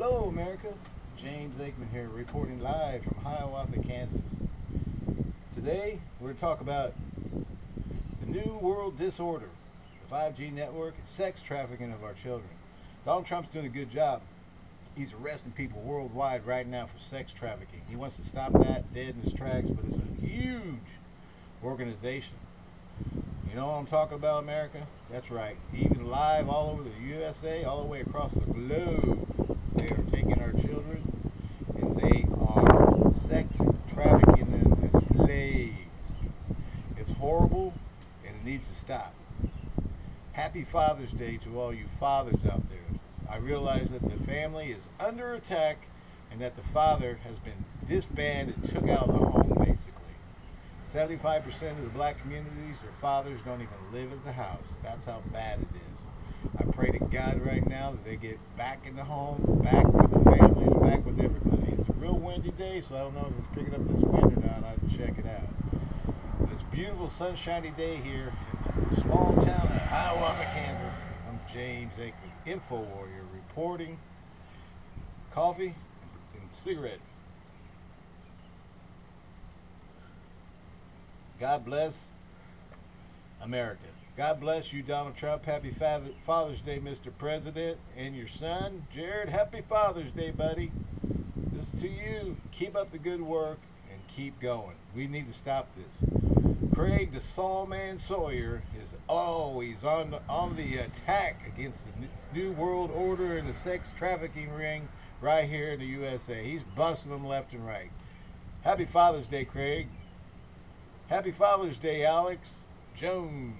Hello, America. James Aikman here, reporting live from Hiawatha, Kansas. Today, we're going to talk about the New World Disorder, the 5G network, and sex trafficking of our children. Donald Trump's doing a good job. He's arresting people worldwide right now for sex trafficking. He wants to stop that dead in his tracks, but it's a huge organization. You know what I'm talking about, America? That's right. Even live all over the USA, all the way across the globe, they are taking our children and they are sex trafficking them as slaves. It's horrible and it needs to stop. Happy Father's Day to all you fathers out there. I realize that the family is under attack and that the father has been disbanded, and took out of the home basically. 75% of the black communities, their fathers don't even live at the house. That's how bad it is. I pray to God right now that they get back in the home, back with the families, back with everybody. It's a real windy day, so I don't know if it's picking up this wind or not. I have to check it out. But it's a beautiful, sunshiny day here in small town of Hiawatha, Kansas. I'm James Aikman, Info Warrior, reporting coffee and cigarettes. God bless America. God bless you, Donald Trump. Happy Father, Father's Day, Mr. President. And your son, Jared, happy Father's Day, buddy. This is to you. Keep up the good work and keep going. We need to stop this. Craig the Sawman Sawyer is always on the, on the attack against the New World Order and the sex trafficking ring right here in the USA. He's busting them left and right. Happy Father's Day, Craig. Happy Father's Day, Alex Jones.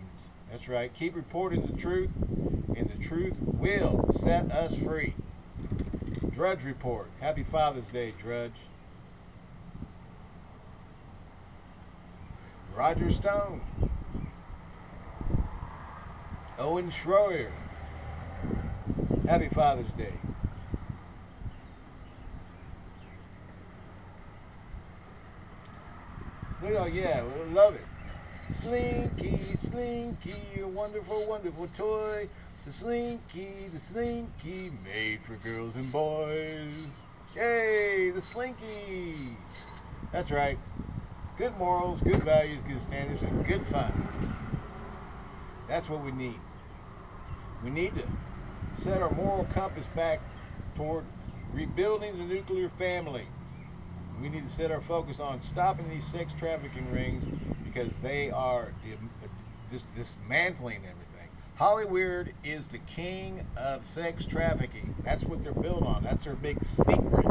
That's right. Keep reporting the truth, and the truth will set us free. Drudge Report. Happy Father's Day, Drudge. Roger Stone. Owen Schroyer. Happy Father's Day. You know, yeah, love it. Slinky, Slinky, a wonderful, wonderful toy. The Slinky, the Slinky, made for girls and boys. Yay, the Slinky. That's right. Good morals, good values, good standards, and good fun. That's what we need. We need to set our moral compass back toward rebuilding the nuclear family. We need to set our focus on stopping these sex trafficking rings because they are dis dismantling everything. Hollywood is the king of sex trafficking. That's what they're built on. That's their big secret,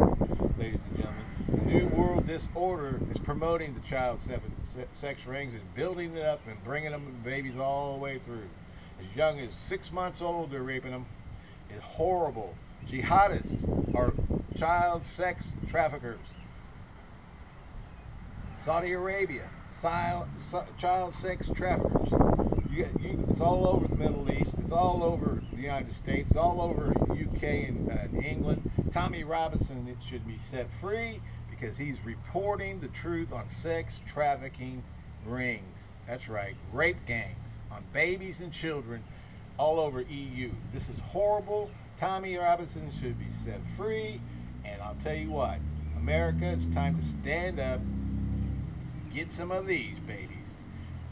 ladies and gentlemen. The New Disorder is promoting the child sex rings and building it up and bringing them babies all the way through. As young as six months old, they're raping them. It's horrible. Jihadists are child sex traffickers. Saudi Arabia, child sex traffickers. You, you, it's all over the Middle East. It's all over the United States. It's all over UK and, uh, and England. Tommy Robinson it should be set free because he's reporting the truth on sex trafficking rings. That's right, rape gangs on babies and children all over EU. This is horrible. Tommy Robinson should be set free. And I'll tell you what, America, it's time to stand up get some of these babies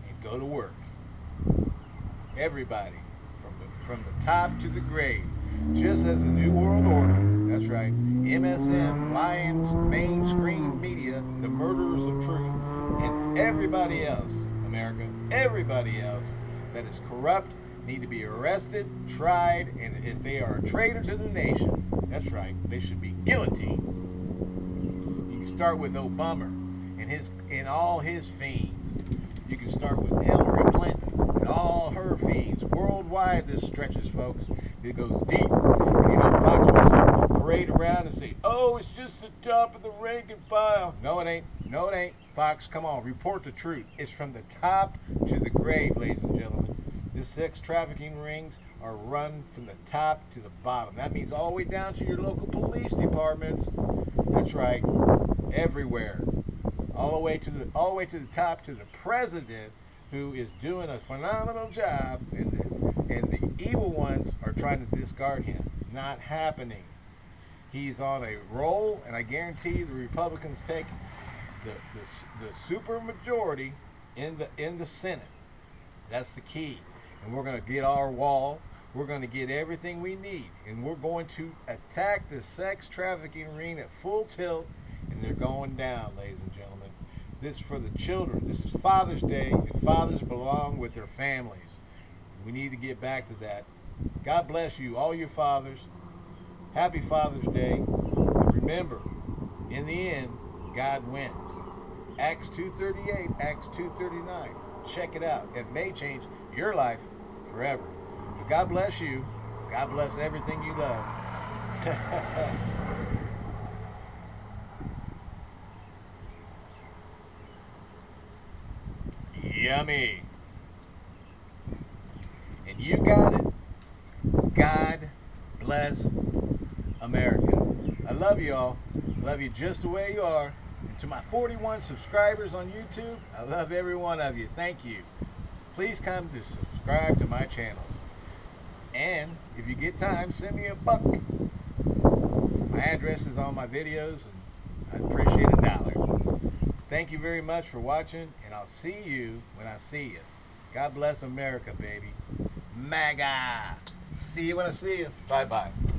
and go to work. Everybody, from the, from the top to the grave, just as the New World Order, that's right, MSM, Lions, mainstream media, the murderers of truth, and everybody else, America, everybody else that is corrupt need to be arrested, tried, and if they are a traitor to the nation, that's right, they should be guillotined. You can start with Obama and his and all his fiends. You can start with Hillary Clinton and all her fiends. Worldwide this stretches, folks. It goes deep. And, you know, Fox wants to parade around say, oh, it's just the top of the rank and file. No, it ain't. No, it ain't. Fox, come on, report the truth. It's from the top to the grave, ladies and gentlemen. The sex trafficking rings are run from the top to the bottom. That means all the way down to your local police departments. That's right, everywhere all the way to the all the way to the top to the president who is doing a phenomenal job and the, and the evil ones are trying to discard him not happening He's on a roll, and I guarantee the Republicans take the the, the super majority in the in the Senate. That's the key, and we're going to get our wall. We're going to get everything we need, and we're going to attack the sex trafficking ring at full tilt, and they're going down, ladies and gentlemen. This is for the children. This is Father's Day, and fathers belong with their families. We need to get back to that. God bless you, all your fathers. Happy Father's Day. Remember, in the end, God wins. Acts 2.38, Acts 2.39. Check it out. It may change your life forever. But God bless you. God bless everything you love. Yummy. And you got it. God bless America. I love you all. Love you just the way you are. And to my 41 subscribers on YouTube, I love every one of you. Thank you. Please come to subscribe to my channels. And if you get time, send me a buck. My address is on my videos, and I'd appreciate a dollar. Thank you very much for watching, and I'll see you when I see you. God bless America, baby. MAGA. See you when I see you. Bye-bye.